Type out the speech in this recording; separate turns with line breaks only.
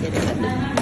谢谢。